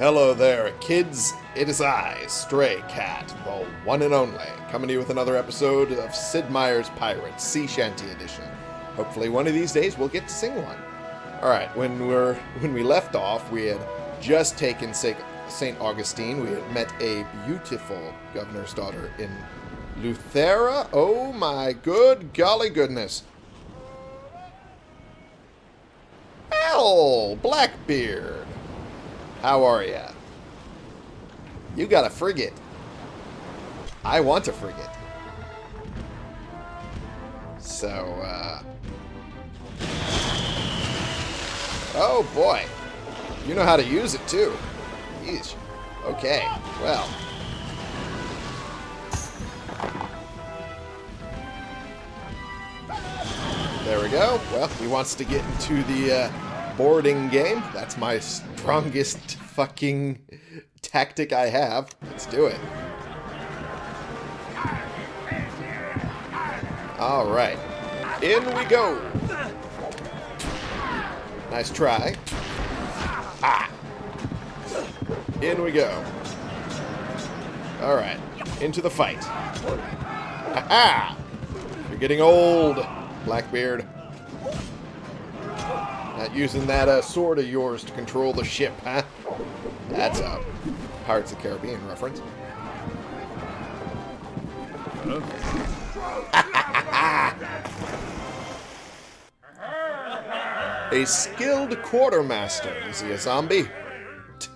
Hello there, kids. It is I, Stray Cat, the one and only, coming to you with another episode of Sid Meier's Pirates, Sea Shanty Edition. Hopefully, one of these days we'll get to sing one. All right, when we're when we left off, we had just taken St. Augustine. We had met a beautiful governor's daughter in Eleuthera. Oh my good golly goodness! Hell, Blackbeard. How are ya? You got a frigate. I want a frigate. So, uh... Oh, boy. You know how to use it, too. Jeez. Okay, well. There we go. Well, he wants to get into the uh, boarding game. That's my strongest fucking tactic I have. Let's do it. Alright. In we go. Nice try. Ah. In we go. Alright. Into the fight. Aha! You're getting old, Blackbeard. Not using that uh, sword of yours to control the ship, huh? That's a Pirates of the Caribbean reference. a skilled quartermaster. Is he a zombie?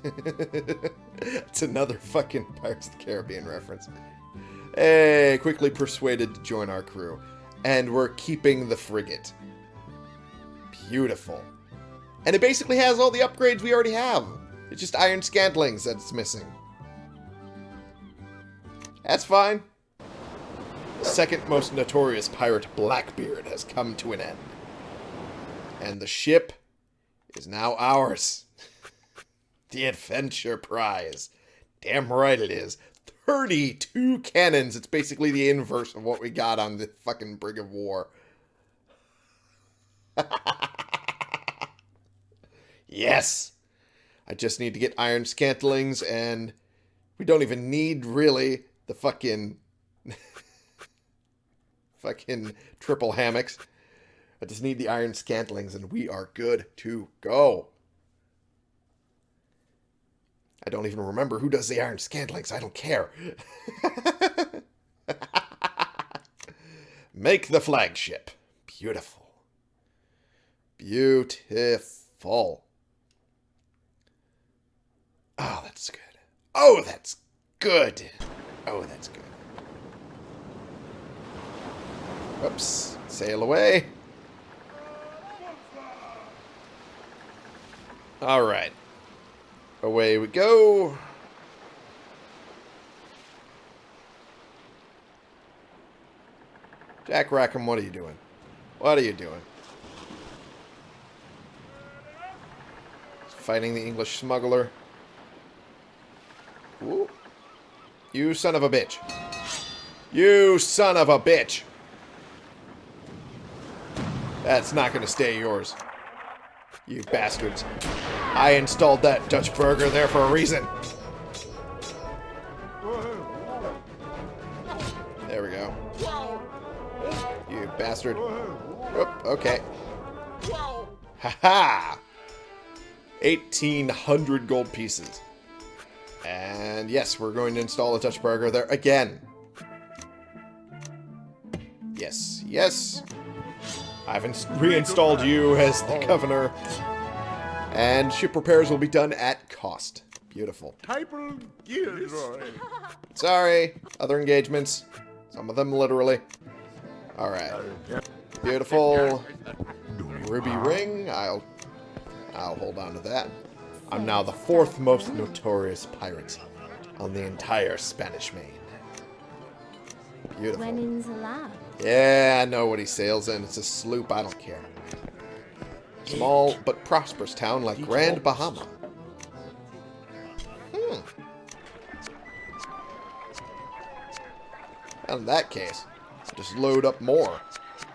It's another fucking Pirates of the Caribbean reference. Hey, quickly persuaded to join our crew. And we're keeping the frigate. Beautiful. And it basically has all the upgrades we already have. It's just iron scantlings that's missing. That's fine. The second most notorious pirate, Blackbeard, has come to an end. And the ship is now ours. the adventure prize. Damn right it is. 32 cannons. It's basically the inverse of what we got on the fucking Brig of War. yes! I just need to get iron scantlings, and we don't even need, really, the fucking... fucking triple hammocks. I just need the iron scantlings, and we are good to go. I don't even remember who does the iron scantlings. I don't care. Make the flagship. Beautiful. Beautiful. Oh, that's good. Oh, that's good. Oh, that's good. Oops. Sail away. All right. Away we go. Jack Rackham, what are you doing? What are you doing? Fighting the English smuggler. Ooh. You son of a bitch. You son of a bitch. That's not going to stay yours. You bastards. I installed that Dutch burger there for a reason. There we go. You bastard. Oop, okay. Haha! -ha! 1,800 gold pieces. And yes, we're going to install a Dutch burger there again. Yes, yes. I've reinstalled you as the governor. And ship repairs will be done at cost. Beautiful. Sorry. Other engagements. Some of them literally. Alright. Beautiful. Ruby ring. I'll I'll hold on to that. I'm now the fourth most notorious pirate on the entire Spanish main. Beautiful. Yeah, I know what he sails in. It's a sloop. I don't care. Small but prosperous town like Grand Bahama. Hmm. Well, in that case, just load up more.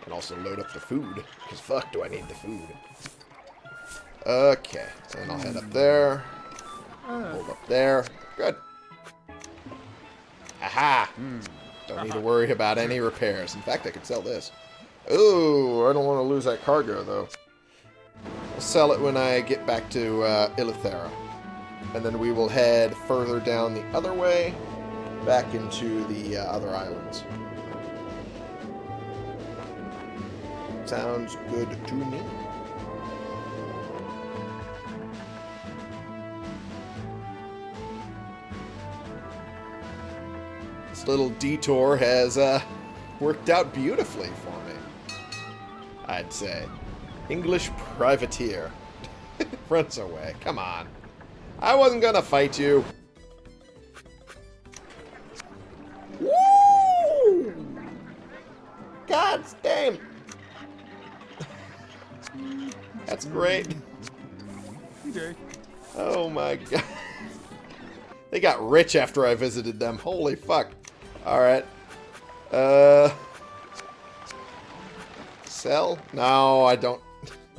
And also load up the food. Because fuck do I need the food. Okay. And I'll head up there. Hold Up there. Good. Aha! Don't need to worry about any repairs. In fact, I could sell this. Ooh, I don't want to lose that cargo, though. I'll sell it when I get back to uh, Eleuthera. And then we will head further down the other way, back into the uh, other islands. Sounds good to me. This little detour has uh, worked out beautifully for me. I'd say. English privateer. Runs away. Come on. I wasn't gonna fight you. Woo! God damn. That's great. Oh my god. They got rich after I visited them. Holy fuck. Alright. Uh... Sell? No, I don't.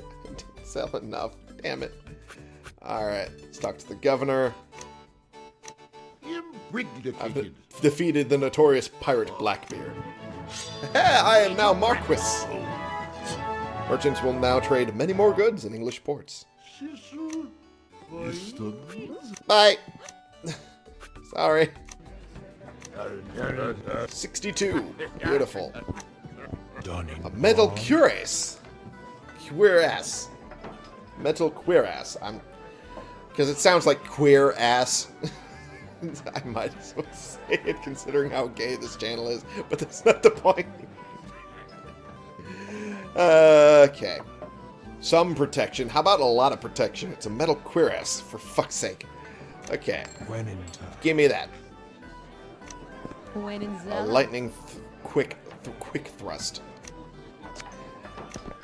sell enough. Damn it. Alright. Let's talk to the governor. I've de- defeated the notorious pirate Blackbeard. I am now Marquis. Merchants will now trade many more goods in English ports. Bye. Sorry. 62. Beautiful. A metal cuirass. Cuirass. Metal cuirass. I'm because it sounds like queer ass. I might as well say it considering how gay this channel is, but that's not the point. okay. Some protection. How about a lot of protection? It's a metal cuirass, for fuck's sake. Okay. When in time. Give me that. A lightning th- quick th- quick thrust.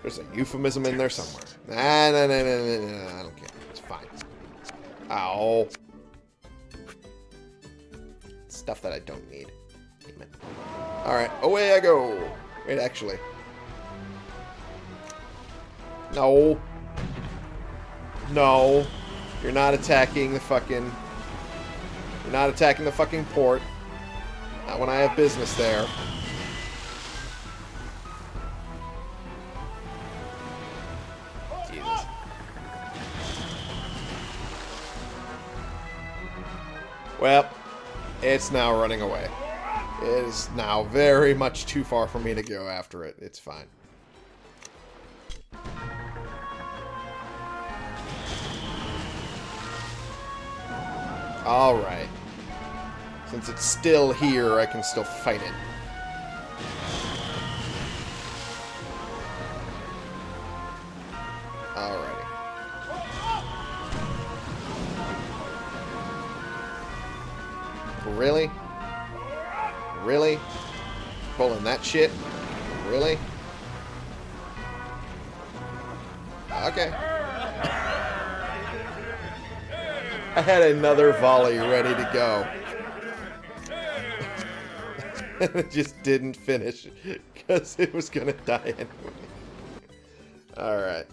There's a euphemism in there somewhere. Nah, no, no, no, no, no, I don't care. It's fine. Ow. Stuff that I don't need. Damn it. Alright, away I go. Wait, actually. No. No. You're not attacking the fucking... You're not attacking the fucking port. Not when I have business there. Jesus. Well, it's now running away. It is now very much too far for me to go after it. It's fine. Alright. Since it's still here, I can still fight it. Alrighty. Really? Really? Pulling that shit? Really? Okay. I had another volley ready to go. It just didn't finish because it was going to die anyway. Alright.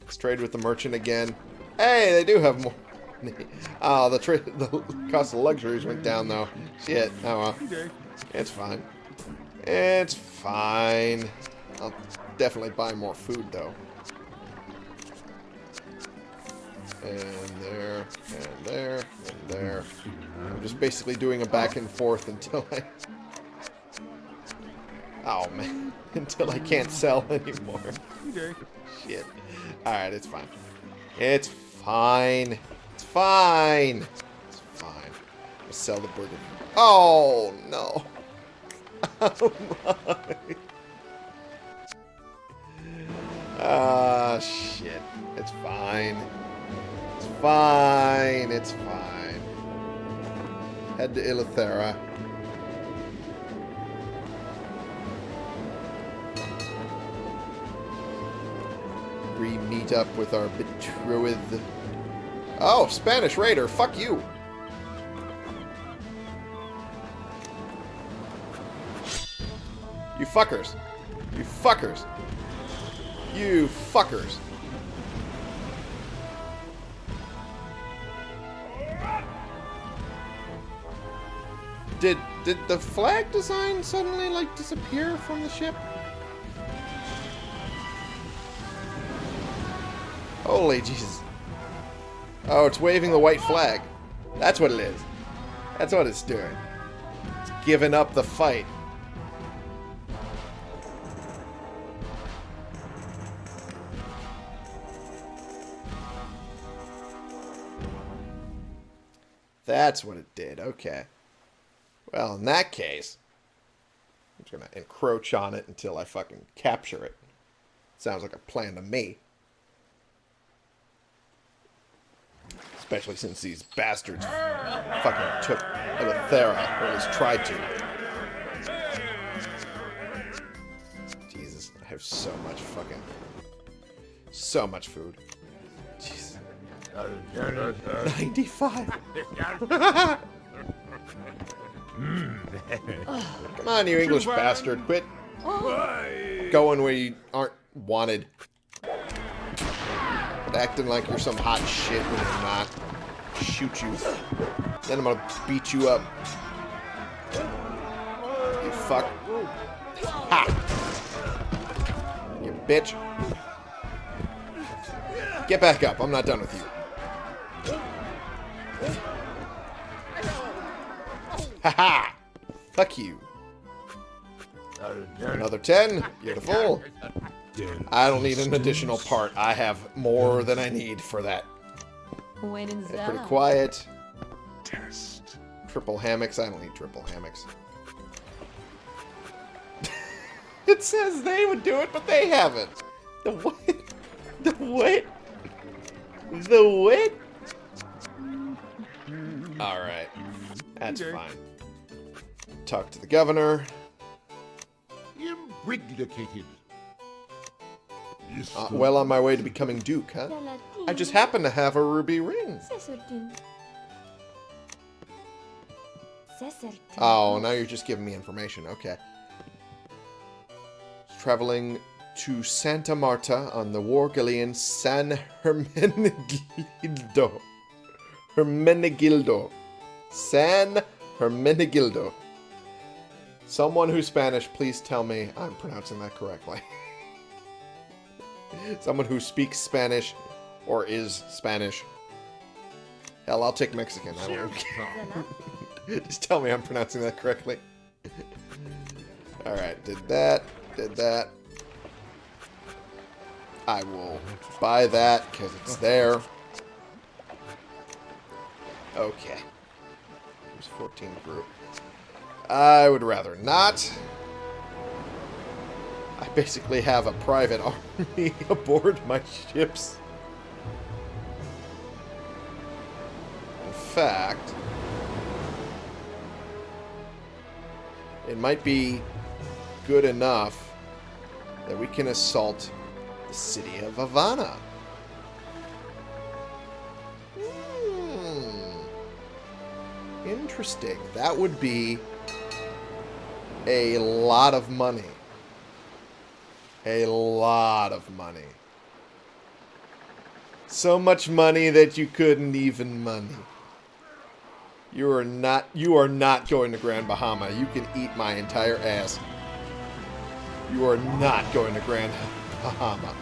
Let's trade with the merchant again. Hey, they do have more. Oh, the, the cost of luxuries went down, though. Shit. Oh, well. It's fine. It's fine. I'll definitely buy more food, though. And there, and there, and there. I'm just basically doing a back and forth until I... Oh, man. Until I can't sell anymore. Okay. Shit. Alright, it's fine. It's fine. It's fine. It's fine. I'll sell the burden. Oh, no. Oh, my. Ah, shit. It's fine. It's fine. It's fine. Head to Eleuthera. Re-meet up with our betrothed. Oh, Spanish Raider. Fuck you. You fuckers. You fuckers. You fuckers. Did did the flag design suddenly like disappear from the ship? Holy Jesus. Oh, it's waving the white flag. That's what it is. That's what it's doing. It's giving up the fight. That's what it did. Okay. Well, in that case, I'm just going to encroach on it until I fucking capture it. Sounds like a plan to me. Especially since these bastards fucking took Eleuthera, or at least tried to. Jesus, I have so much fucking... So much food. Jesus. 95. Come on, you English bastard. Quit going where you aren't wanted. Acting like you're some hot shit when you're not. Shoot you. Then I'm gonna beat you up. You fuck. Ha! You bitch. Get back up. I'm not done with you. Haha! Fuck you. Another 10. Beautiful. I don't need an additional part. I have more than I need for that. When in It's pretty quiet. Test. Triple hammocks. I don't need triple hammocks. it says they would do it, but they haven't. The what? The what? The what? Alright. That's Okay. fine. Talk to the governor. Imbriglicated. Yes, Uh, well on my way to becoming Duke, huh? I just happen to have a ruby ring. C'est certain. C'est certain. Oh, now you're just giving me information. Okay. Traveling to Santa Marta on the war galleon San Hermenegildo. Hermenegildo. San Hermenegildo. Someone who's Spanish, please tell me I'm pronouncing that correctly. Someone who speaks Spanish or is Spanish. Hell, I'll take Mexican. I don't Zella. Just tell me I'm pronouncing that correctly. Alright, did that, did that. I will buy that because it's there. Okay. There's 14 group. I would rather not. I basically have a private army aboard my ships. In fact, it might be good enough that we can assault the city of Havana. Hmm. Interesting. That would be a lot of money. A lot of money. So much money that you couldn't even money. You are not you are not going to Grand Bahama. You can eat my entire ass. You are not going to Grand Bahama.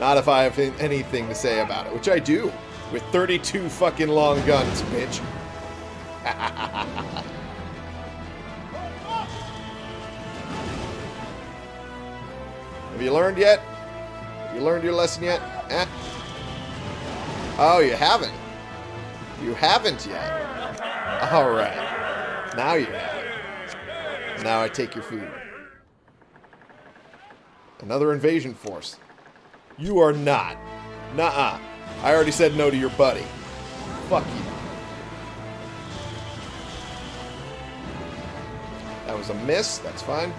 Not if I have anything to say about it, which I do. With 32 fucking long guns, bitch. Have you learned yet? Have you learned your lesson yet? Eh? Oh, you haven't. You haven't yet. Alright. Now you have. Now I take your food. Another invasion force. You are not. Nuh-uh. I already said no to your buddy. Fuck you. That was a miss. That's fine.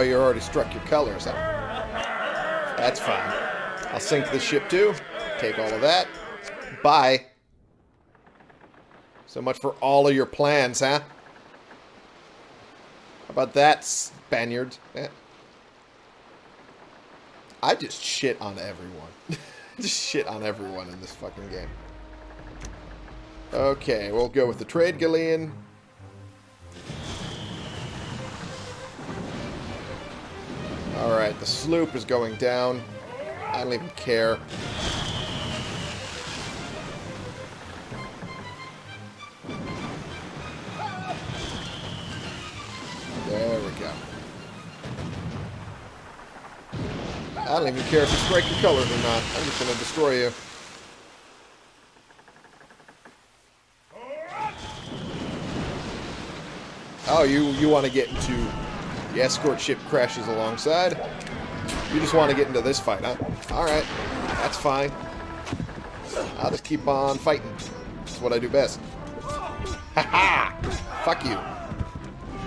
Oh, you already struck your colors? That's fine. I'll sink the ship too. Take all of that. Bye. So much for all of your plans, huh? How about that, Spaniard? Eh. I just shit on everyone. just shit on everyone in this fucking game. Okay, we'll go with the trade galleon. Alright, the sloop is going down. I don't even care. There we go. I don't even care if you strike your colors or not. I'm just going to destroy you. Oh, you, you want to get into the escort ship crashes alongside? You just want to get into this fight, huh? Alright, that's fine. I'll just keep on fighting. That's what I do best. Ha ha! Fuck you.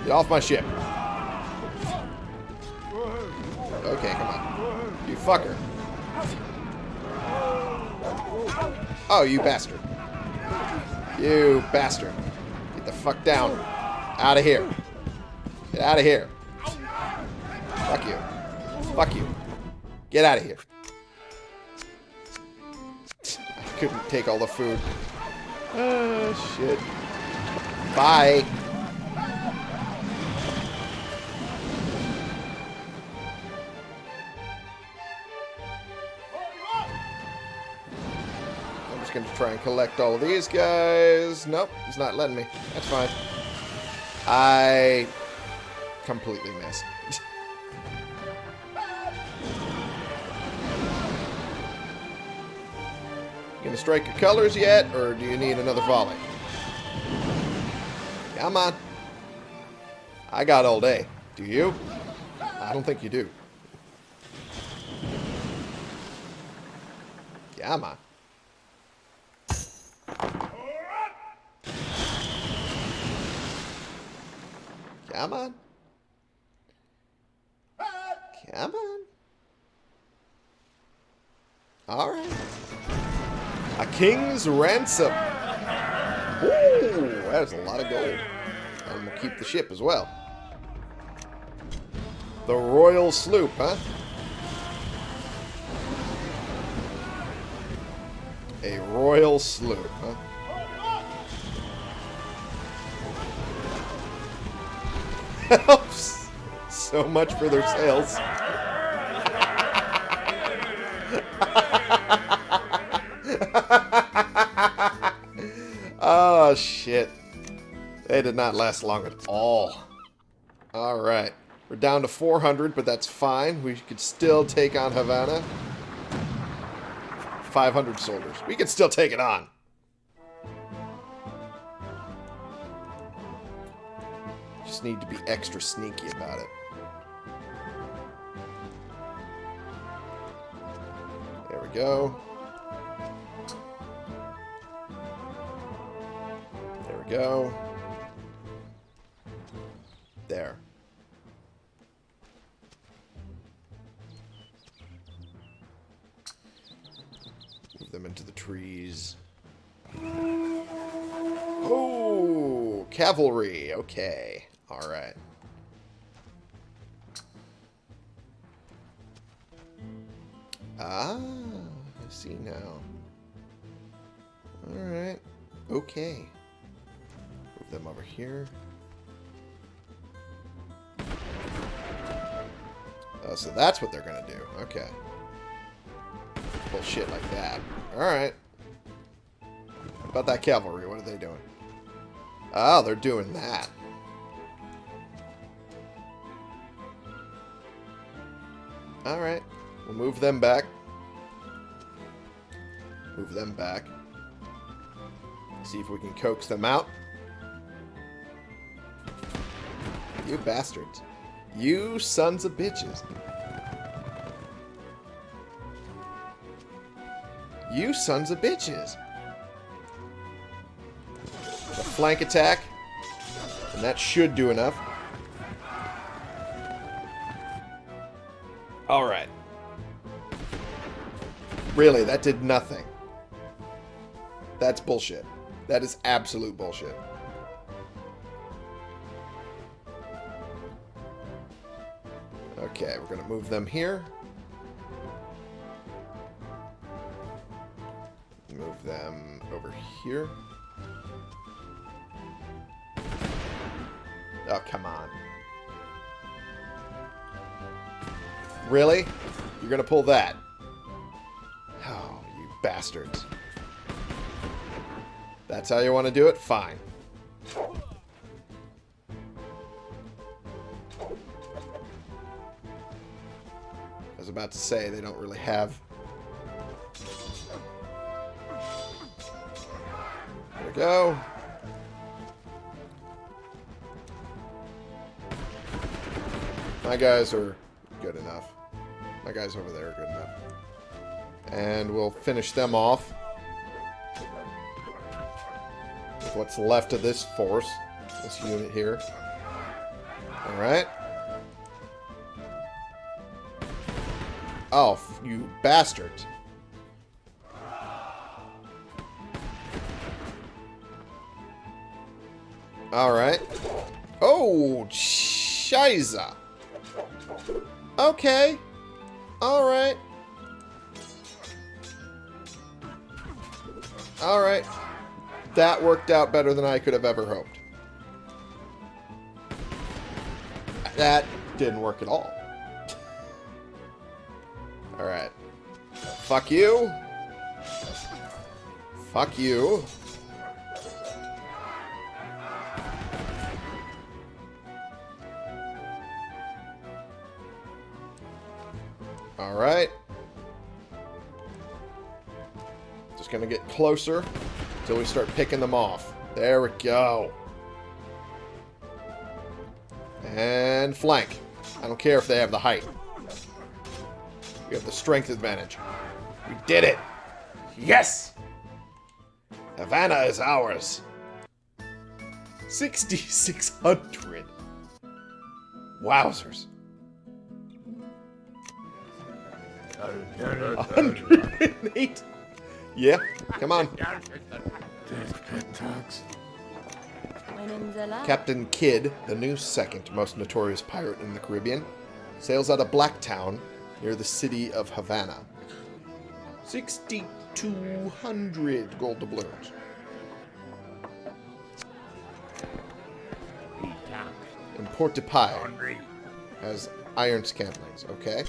Get off my ship. Okay, come on. You fucker. Oh, you bastard. You bastard. Get the fuck down. Out of here. Get out of here. Fuck you. Fuck you. Get out of here. I couldn't take all the food. Oh, shit. Bye. I'm just going to try and collect all of these guys. Nope, he's not letting me. That's fine. I completely missed. Gonna strike your colors yet, or do you need another volley? Come on. I got all day. Do you? I don't think you do. Come on. Come on. Come on. Alright. A king's ransom. Ooh, that's a lot of gold. And we'll keep the ship as well. The royal sloop, huh? A royal sloop, huh? Helps so much for their sales. oh, shit. They did not last long at all. Alright. We're down to 400, but that's fine. We could still take on Havana. 500 soldiers. We could still take it on. Just need to be extra sneaky about it. There we go. We go. There. Move them into the trees. Oh, cavalry. Okay. All right. Ah, I see now. All right. Okay. Them over here. Oh, so that's what they're going to do. Okay. Bullshit like that. Alright. About that cavalry? What are they doing? Oh, they're doing that. Alright. We'll move them back. Move them back. See if we can coax them out. You bastards. You sons of bitches. You sons of bitches. A flank attack. And that should do enough. Alright. Really, that did nothing. That's bullshit. That is absolute bullshit. Okay, we're gonna move them here. Move them over here. Oh, come on. Really? You're gonna pull that? Oh, you bastards. That's how you want to do it? Fine. Was about to say, they don't really have... There we go. My guys are good enough. My guys over there are good enough. And we'll finish them off. With what's left of this force. This unit here. Alright. Oh, you bastard. Alright. Oh, shiza. Okay. Alright. Alright. That worked out better than I could have ever hoped. That didn't work at all. Fuck you. Fuck you. Alright. Just gonna get closer until we start picking them off. There we go. And flank. I don't care if they have the height. We have the strength advantage. We did it! Yes! Havana is ours. 6,600. Wowzers. 108. Yeah, come on. Captain Kidd, the new second most notorious pirate in the Caribbean, sails out of Blacktown near the city of Havana. 6,200 gold doubloons. And Port de Paix has iron scantlings, okay?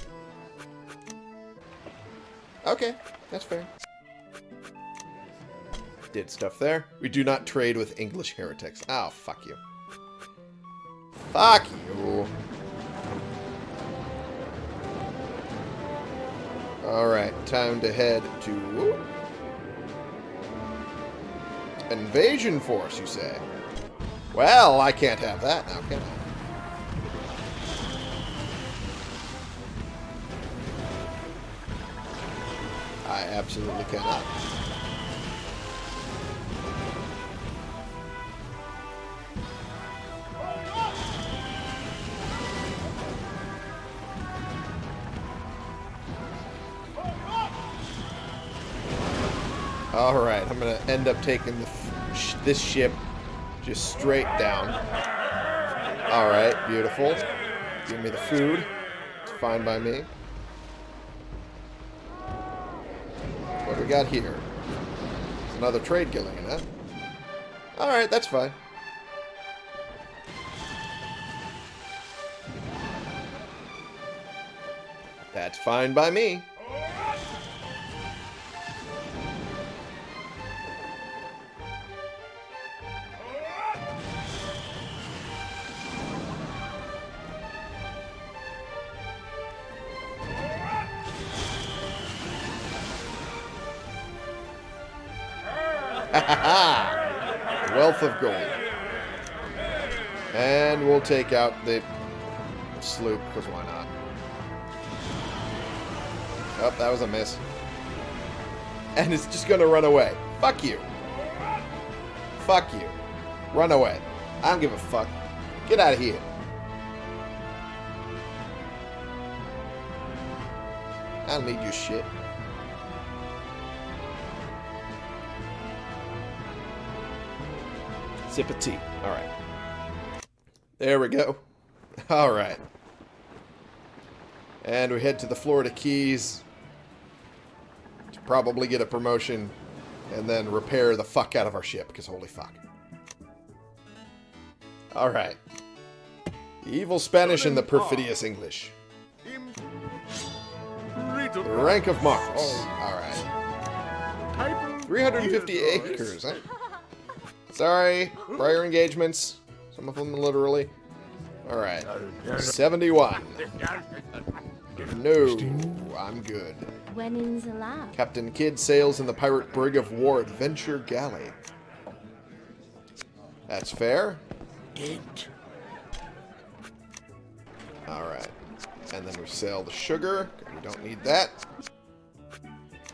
Okay, that's fair. Did stuff there. We do not trade with English heretics. Oh, fuck you. Fuck you. Alright, time to head to... Invasion force, you say? Well, I can't have that now, can I? I absolutely cannot. Alright, I'm going to end up taking sh this ship just straight down. Alright, beautiful. Give me the food. It's fine by me. What do we got here? It's another trade galleon, huh? Alright, that's fine. That's fine by me. Take out the sloop, because why not? Oh, that was a miss. And it's just going to run away. Fuck you. Fuck you. Run away. I don't give a fuck. Get out of here. I don't need your shit. Sip of tea. All right. There we go. All right. And we head to the Florida Keys to probably get a promotion and then repair the fuck out of our ship, because holy fuck. All right. The evil Spanish and the perfidious English. The rank of Marcus. All right. 350 acres, huh? Sorry, prior engagements. Some of them literally. Alright. 71. No, I'm good. When in the lab? Captain Kidd sails in the pirate brig of war Adventure Galley. That's fair. Alright. And then we sail the sugar. We don't need that.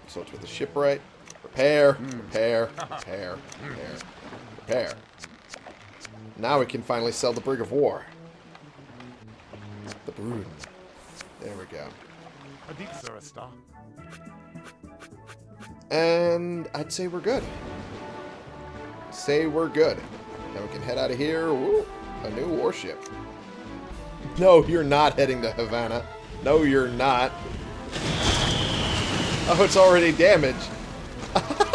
So it's with the shipwright. Repair, repair, repair, repair, repair. Now we can finally sell the brig of war. The Brood. There we go. And I'd say we're good. Say we're good. Now we can head out of here. A new warship. No, you're not heading to Havana. No, you're not. Oh, it's already damaged.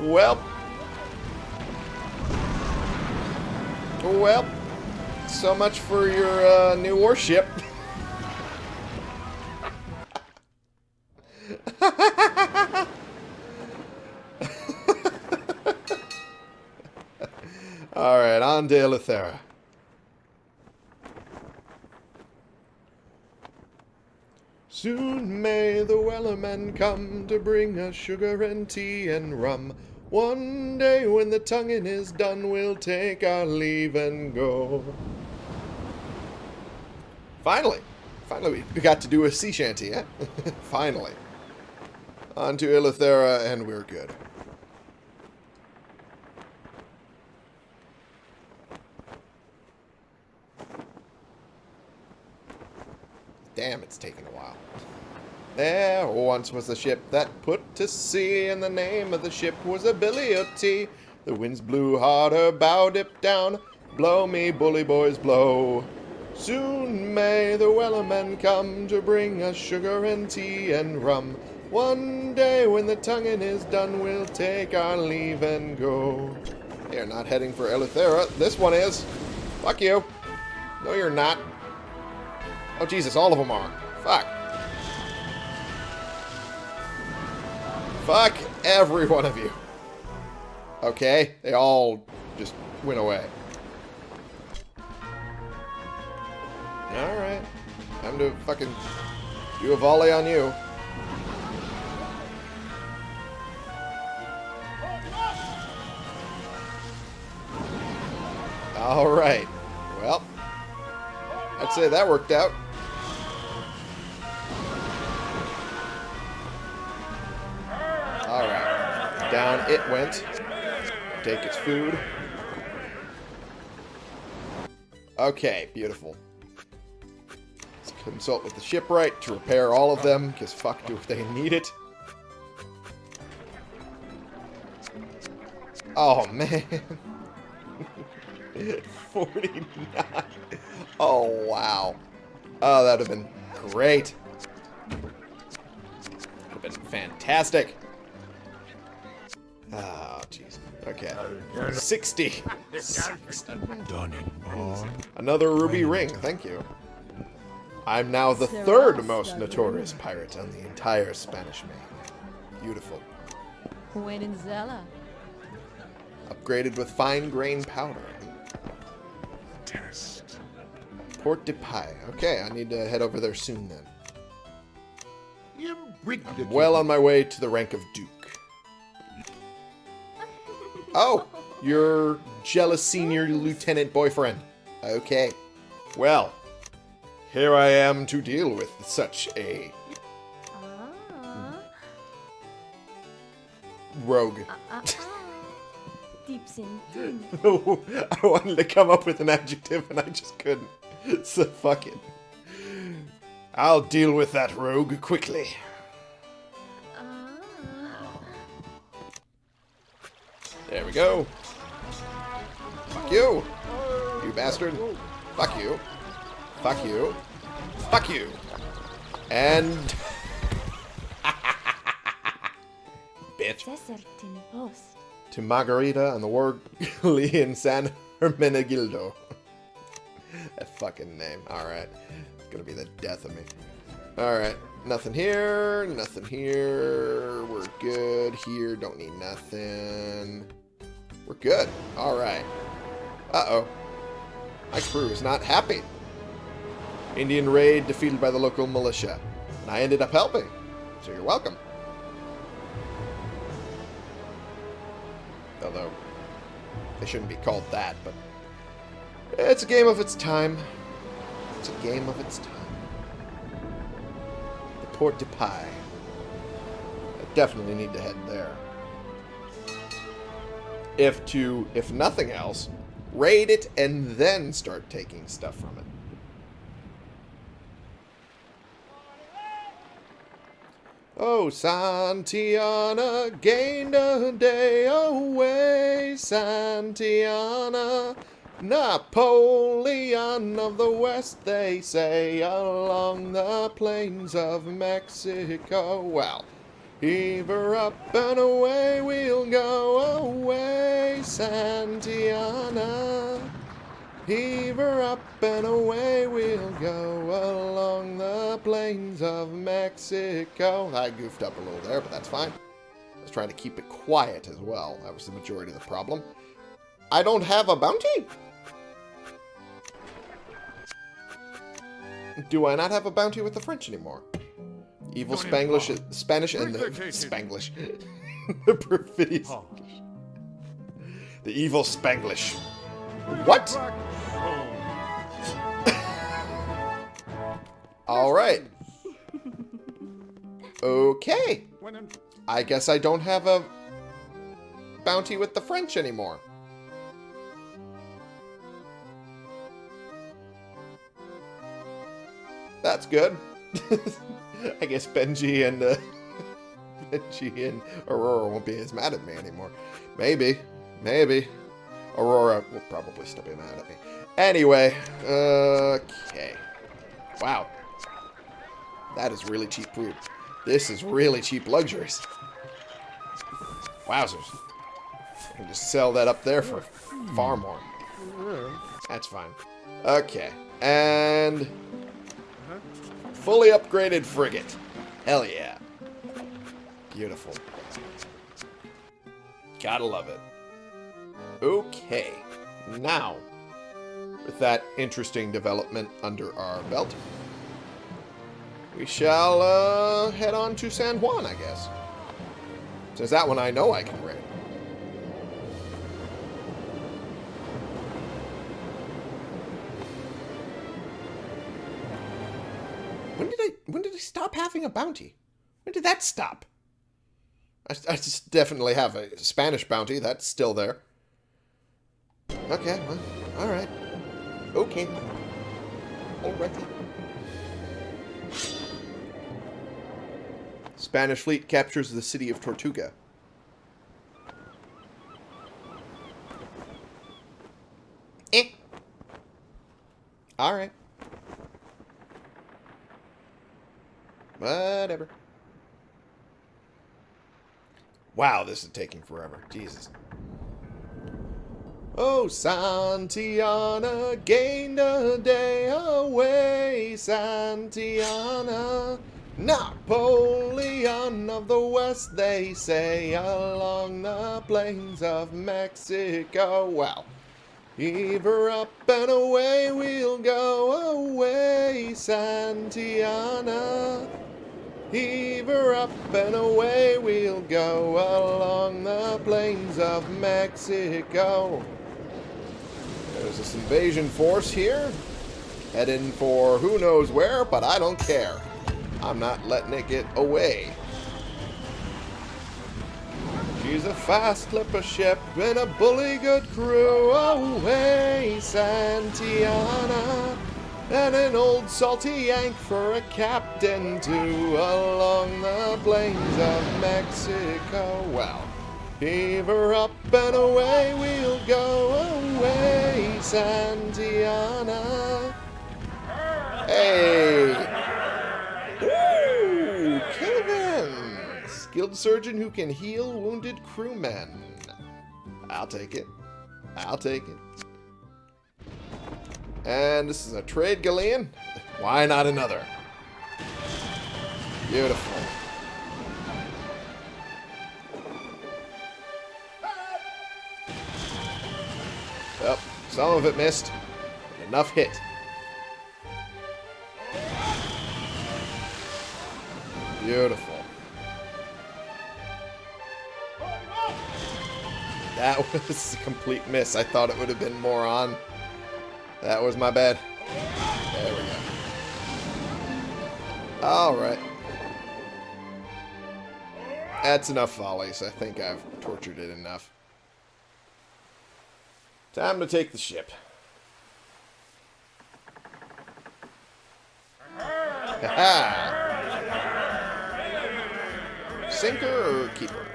well. Well. So much for your uh, new warship. Alright, on to Eleuthera. Soon may the Wellerman come to bring us sugar and tea and rum. One day when the tonguing is done, we'll take our leave and go. Finally. Finally, we got to do a sea shanty, eh? Finally. On to Eleuthera, and we're good. Damn, it's taken a while. There once was a ship that put to sea, and the name of the ship was a Billy o' Tea. The winds blew hard, her bow dipped down. Blow me, bully boys, blow. Soon may the Wellermen come to bring us sugar and tea and rum. One day when the tonguing is done, we'll take our leave and go. They're not heading for Eleuthera. This one is. Fuck you. No, you're not. Oh, Jesus, all of them are. Fuck. Fuck every one of you. Okay, they all just went away. Alright. Time to fucking do a volley on you. Alright. Well, I'd say that worked out. It went. Take its food. Okay, beautiful. Let's consult with the shipwright to repair all of them, because fuck do if they need it. Oh, man. 49. Oh, wow. Oh, that would have been great. That Would have been fantastic. Oh, jeez. Okay. 60. 60. Another ruby ring. Thank you. I'm now the third most notorious pirate on the entire Spanish main. Beautiful. When? Upgraded with fine grain powder. Test. Port de Paix. Okay, I need to head over there soon then. Well on my way to the rank of Duke. Oh, your jealous senior lieutenant boyfriend. Okay. Well, here I am to deal with such a Ah. rogue. Ah, ah. Deeps in. I wanted to come up with an adjective and I just couldn't. So fuck it. I'll deal with that rogue quickly. We go. Fuck you. You bastard. Fuck you. Fuck you. Fuck you. And... Bitch. To Margarita and the Warglian San Hermenegildo. that fucking name. Alright. It's gonna be the death of me. Alright. Nothing here. Nothing here. We're good here. Don't need nothing. We're good. Alright. Uh-oh. My crew is not happy. Indian raid defeated by the local militia. And I ended up helping. So you're welcome. Although, they shouldn't be called that, but it's a game of its time. It's a game of its time. The Port de Pie. I definitely need to head there. If to, if nothing else, raid it and then start taking stuff from it. Oh, Santiana gained a day away, Santiana. Napoleon of the West, they say, along the plains of Mexico. Well, heave her up and away we'll go away, Santiana. Heave her up and away we'll go along the plains of Mexico. I goofed up a little there, but that's fine. I was trying to keep it quiet as well. That was the majority of the problem. I don't have a bounty? Do I not have a bounty with the French anymore? Evil Spanglish. Spanish, and the Spanglish. the perfidious. The evil Spanglish. What? All right. Okay. I guess I don't have a bounty with the French anymore. That's good. I guess Benji and uh, Benji and Aurora won't be as mad at me anymore. Maybe, maybe. Aurora will probably still be mad at me. Anyway, okay. Wow, that is really cheap food. This is really cheap luxuries. Wowzers. I can just sell that up there for far more. That's fine. Okay. And fully upgraded frigate. Hell yeah. Beautiful. Gotta love it. Okay. Now, with that interesting development under our belt, we shall uh, head on to San Juan, I guess. Since that one I know I can raid. Stop having a bounty? When did that stop? I, I just definitely have a Spanish bounty. That's still there. Okay, well, all right. Okay. Alrighty. Spanish fleet captures the city of Tortuga. Eh. Alright. Whatever. Wow, this is taking forever. Jesus. Oh, Santiana gained a day away, Santiana. Napoleon of the West, they say, along the plains of Mexico. Well, heave her up and away we'll go away, Santiana. Heave her up and away we'll go along the plains of Mexico. There's this invasion force here, heading for who knows where, but I don't care. I'm not letting it get away. She's a fast clipper ship and a bully good crew. Away, Santiana. And an old salty yank for a captain too along the plains of Mexico. Well, Heave her up and away we'll go away, Santiana. Hey! Woo! Them! Skilled surgeon who can heal wounded crewmen. I'll take it. I'll take it. And this is a trade galleon. Why not another? Beautiful. Well, some of it missed. Enough hit. Beautiful. That was a complete miss. I thought it would have been more on. That was my bad. There we go. Alright. That's enough volleys. I think I've tortured it enough. Time to take the ship. Ha Sinker or keeper?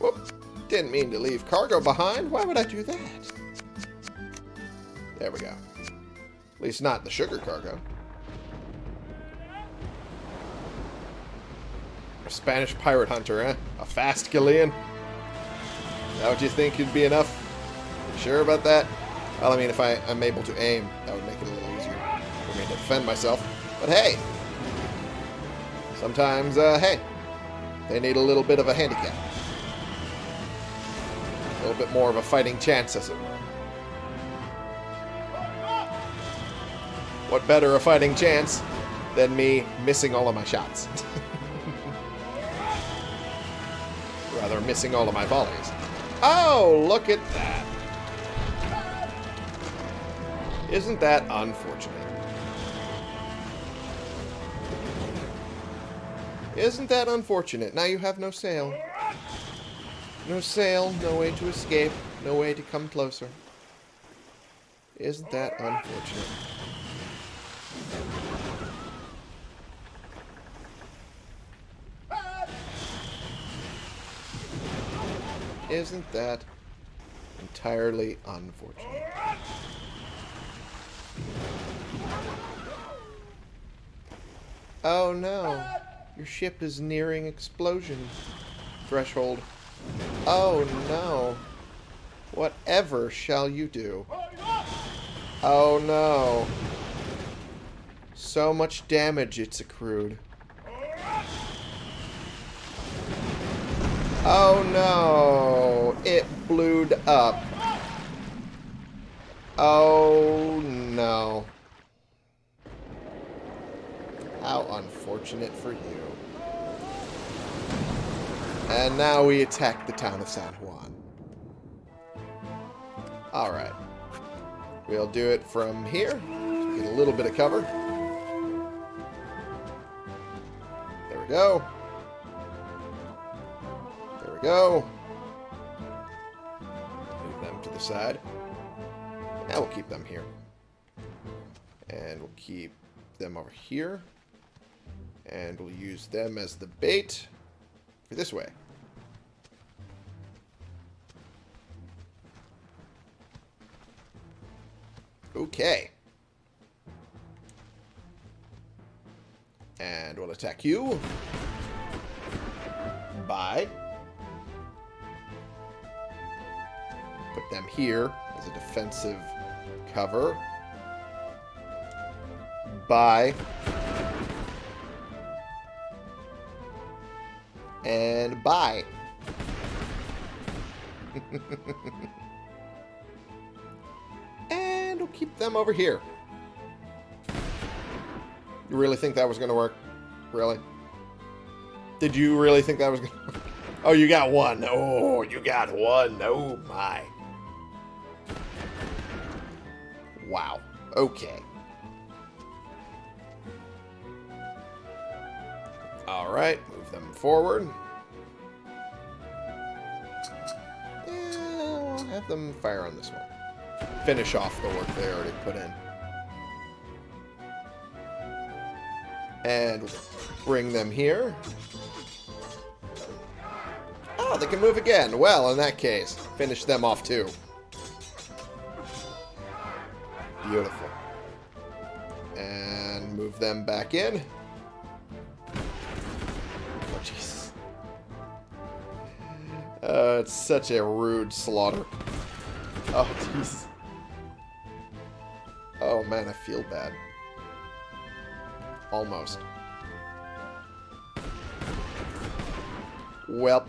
Whoop. Didn't mean to leave cargo behind. Why would I do that? There we go. At least not the sugar cargo. A Spanish pirate hunter, eh? A fast galleon? That what you think would be enough? You sure about that? Well, I mean, if I, am able to aim, that would make it a little easier for me to defend myself. But hey! Sometimes, uh, hey, they need a little bit of a handicap. Little bit more of a fighting chance, as it were. What better a fighting chance than me missing all of my shots? Rather, missing all of my volleys. Oh, look at that. Isn't that unfortunate? Isn't that unfortunate? Now you have no sail. No sail, no way to escape, no way to come closer. Isn't that unfortunate? Isn't that entirely unfortunate? Oh no. Your ship is nearing explosion threshold. Oh no. Whatever shall you do? Oh no. So much damage it's accrued. Oh no. It blewed up. Oh no. How unfortunate for you. And now we attack the town of San Juan. Alright. We'll do it from here. Get a little bit of cover. There we go. There we go. Move them to the side. Now we'll keep them here. And we'll keep them over here. And we'll use them as the bait this way. Okay. And we'll attack you. Bye. Put them here as a defensive cover. Bye. And bye. and we'll keep them over here. You really think that was going to work? Really? Did you really think that was going to work? Oh, you got one. Oh, you got one. Oh, my. Wow. Okay. Alright, move them forward. We'll have them fire on this one. Finish off the work they already put in. And bring them here. Oh, they can move again. Well, in that case, finish them off too. Beautiful. And move them back in. Uh, it's such a rude slaughter. Oh, jeez. Oh, man, I feel bad. Almost. Well.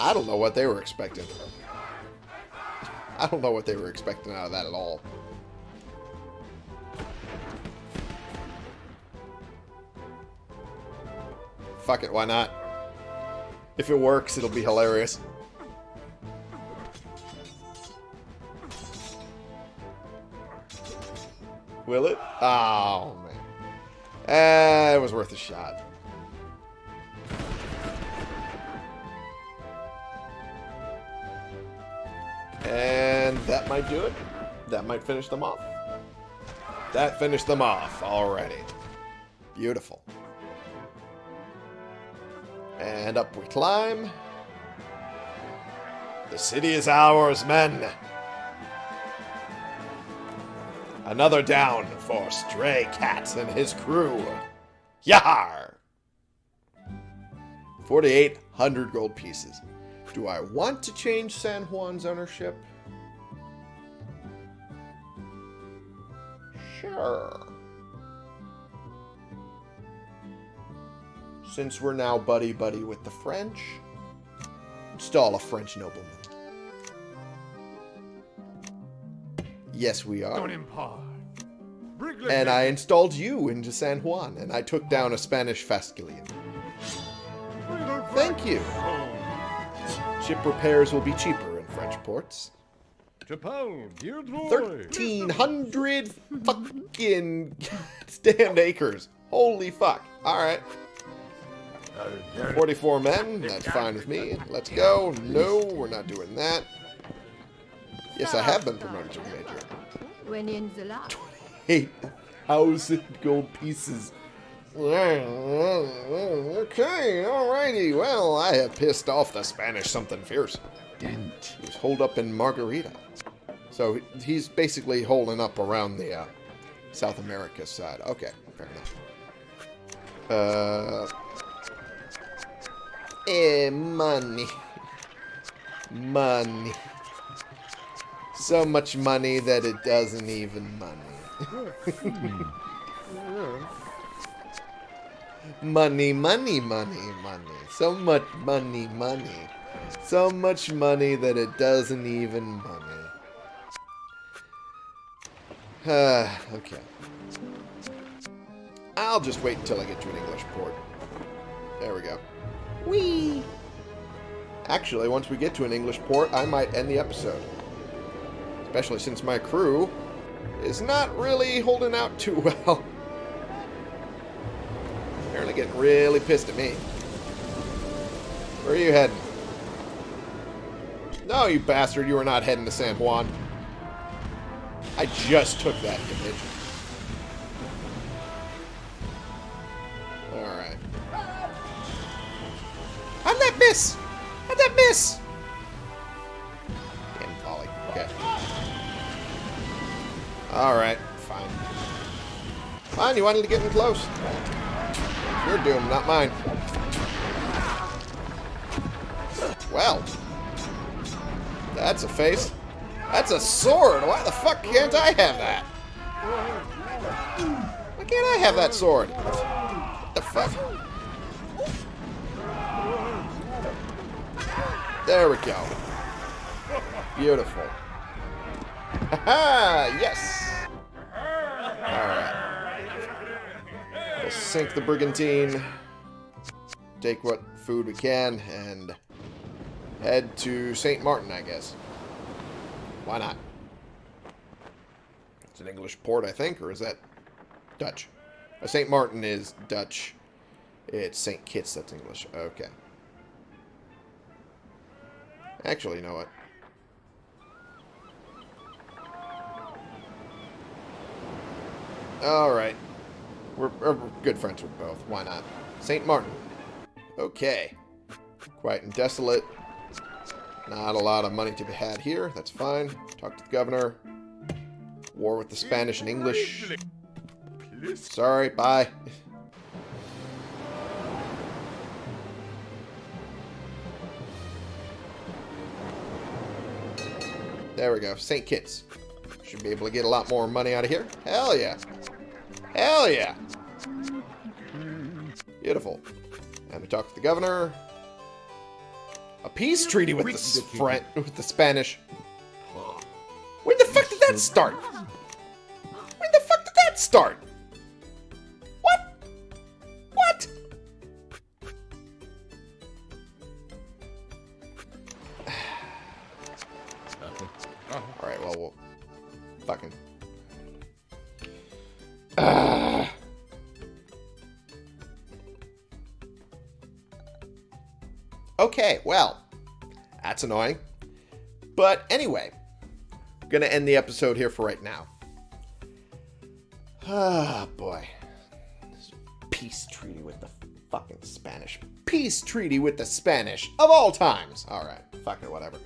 I don't know what they were expecting. I don't know what they were expecting out of that at all. Fuck it, why not? If it works, it'll be hilarious. Will it? Oh, man. Eh, it was worth a shot. And that might do it. That might finish them off. That finished them off already. Beautiful. And up we climb. The city is ours, men. Another down for Stray Cat and his crew. Yar! 4,800 gold pieces. Do I want to change San Juan's ownership? Sure. Since we're now buddy-buddy with the French, install a French nobleman. Yes, we are. And I installed you into San Juan, and I took down a Spanish Fascilian. Thank you. Ship repairs will be cheaper in French ports. 1,300 fucking damned acres. Holy fuck. Alright. 44 men. That's fine with me. Let's go. No, we're not doing that. Yes, I have been promoted to major. When in the lab. 8,000 gold pieces. Okay, alrighty. Well, I have pissed off the Spanish something fierce. Dent. He was holed up in Margarita. So he's basically holding up around the uh, South America side. Okay, fair enough. Uh, eh, money. Money. So much money that it doesn't even money. money, money, money, money. So much money, money. So much money that it doesn't even money. Uh, okay. I'll just wait until I get to an English port. There we go. Whee! Actually, once we get to an English port, I might end the episode. Especially since my crew is not really holding out too well. Apparently getting really pissed at me. Where are you heading? No, you bastard, you are not heading to San Juan. I just took that division. That miss? How'd that miss? Damn volley. Okay. Alright, fine. Fine, you wanted to get in close. Your doom, not mine. Well. That's a face. That's a sword. Why the fuck can't I have that? Why can't I have that sword? What the fuck? There we go. Beautiful. Haha! yes! Alright. We'll sink the brigantine. Take what food we can and head to St. Martin, I guess. Why not? It's an English port, I think, or is that Dutch? Uh, St. Martin is Dutch. It's St. Kitts that's English. Okay. Actually, you know what? Alright. We're, we're good friends with both. Why not? St. Martin. Okay. Quiet and desolate. Not a lot of money to be had here. That's fine. Talk to the governor. War with the Spanish and English. Sorry, bye. There we go. St. Kitts. Should be able to get a lot more money out of here. Hell yeah. Hell yeah. Beautiful. And we talk to the governor. A peace treaty with the, French, with the Spanish. When the fuck did that start? When the fuck did that start? Okay, well, that's annoying. But anyway, I'm going to end the episode here for right now. Ah, boy. This peace treaty with the fucking Spanish. Peace treaty with the Spanish of all times. All right, fucking whatever.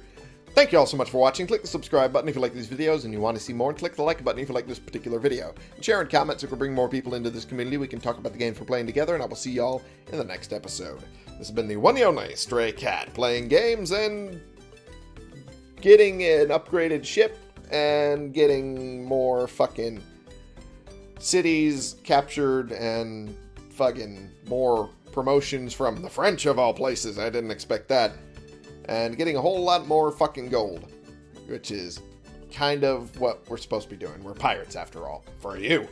Thank you all so much for watching. Click the subscribe button if you like these videos and you want to see more, and click the like button if you like this particular video. And share and comment so we can bring more people into this community. We can talk about the games we're playing together, and I will see y'all in the next episode. This has been the one and only Stray Cat, playing games and getting an upgraded ship and getting more fucking cities captured and fucking more promotions from the French of all places. I didn't expect that. And getting a whole lot more fucking gold, which is kind of what we're supposed to be doing. We're pirates after all, for you.